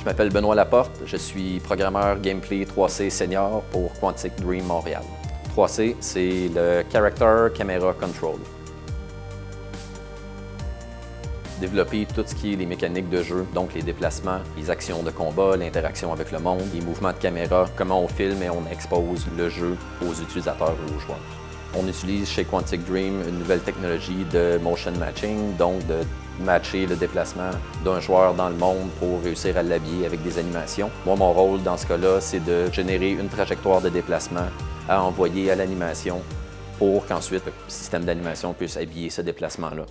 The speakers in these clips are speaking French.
Je m'appelle Benoît Laporte, je suis programmeur Gameplay 3C Senior pour Quantic Dream Montréal. 3C, c'est le Character Camera Control. Développer tout ce qui est les mécaniques de jeu, donc les déplacements, les actions de combat, l'interaction avec le monde, les mouvements de caméra, comment on filme et on expose le jeu aux utilisateurs ou aux joueurs. On utilise chez Quantic Dream une nouvelle technologie de motion matching, donc de matcher le déplacement d'un joueur dans le monde pour réussir à l'habiller avec des animations. Moi, mon rôle dans ce cas-là, c'est de générer une trajectoire de déplacement à envoyer à l'animation pour qu'ensuite le système d'animation puisse habiller ce déplacement-là.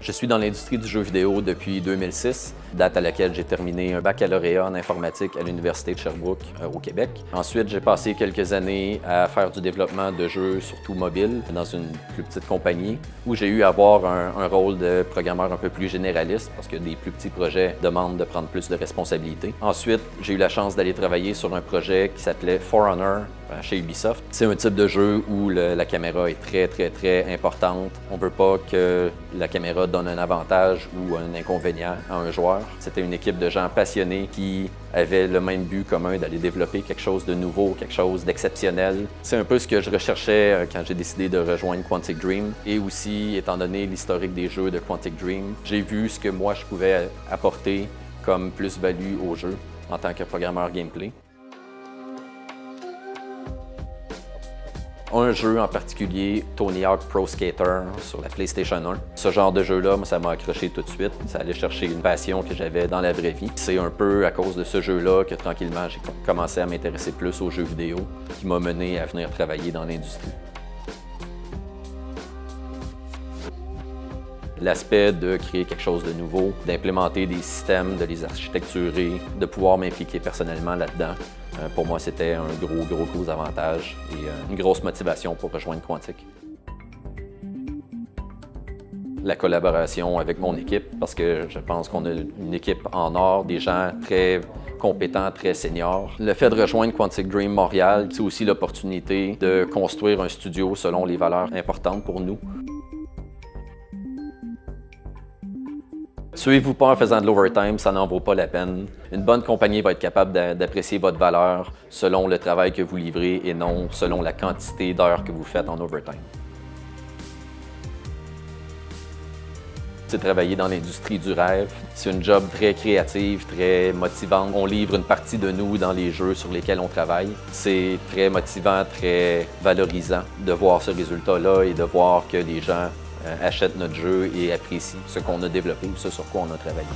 Je suis dans l'industrie du jeu vidéo depuis 2006, date à laquelle j'ai terminé un baccalauréat en informatique à l'Université de Sherbrooke euh, au Québec. Ensuite, j'ai passé quelques années à faire du développement de jeux, surtout mobiles, dans une plus petite compagnie, où j'ai eu à avoir un, rôle de programmeur un peu plus généraliste, parce que des plus petits projets demandent de prendre plus de responsabilités. Ensuite, j'ai eu la chance d'aller travailler sur un projet qui s'appelait For euh, chez Ubisoft. C'est un type de jeu où la caméra est très, très, très importante. On ne veut pas que la caméra donne un avantage ou un inconvénient à un joueur. C'était une équipe de gens passionnés qui avaient le même but commun d'aller développer quelque chose de nouveau, quelque chose d'exceptionnel. C'est un peu ce que je recherchais euh, quand j'ai décidé de rejoindre Quantic Dream. Et aussi, étant donné l'historique des jeux de Quantic Dream, j'ai vu ce que moi je pouvais apporter comme plus-value au jeu en tant que programmeur gameplay. Un jeu en particulier, Tony Hawk Pro Skater sur la PlayStation 1. Ce genre de jeu-là, ça m'a accroché tout de suite. Ça allait chercher une passion que j'avais dans la vraie vie. C'est un peu à cause de ce jeu-là que tranquillement j'ai commencé à m'intéresser plus aux jeux vidéo qui m'a mené à venir travailler dans l'industrie. L'aspect de créer quelque chose de nouveau, d'implémenter des systèmes, de les architecturer, de pouvoir m'impliquer personnellement là-dedans, euh, pour moi, c'était un gros, gros, gros avantage et euh, une grosse motivation pour rejoindre Quantic. La collaboration avec mon équipe, parce que je pense qu'on a une équipe en or, des gens très compétents, très seniors. Le fait de rejoindre Quantic Dream Montréal, c'est aussi l'opportunité de construire un studio selon les valeurs importantes pour nous. Suivez-vous pas en faisant de l'overtime, ça n'en vaut pas la peine. Une bonne compagnie va être capable d'apprécier votre valeur selon le travail que vous livrez et non selon la quantité d'heures que vous faites en overtime. C'est travailler dans l'industrie du rêve. C'est une job très créative, très motivante. On livre une partie de nous dans les jeux sur lesquels on travaille. C'est très motivant, très valorisant de voir ce résultat-là et de voir que les gens achètent notre jeu et apprécient ce qu'on a développé ou ce sur quoi on a travaillé.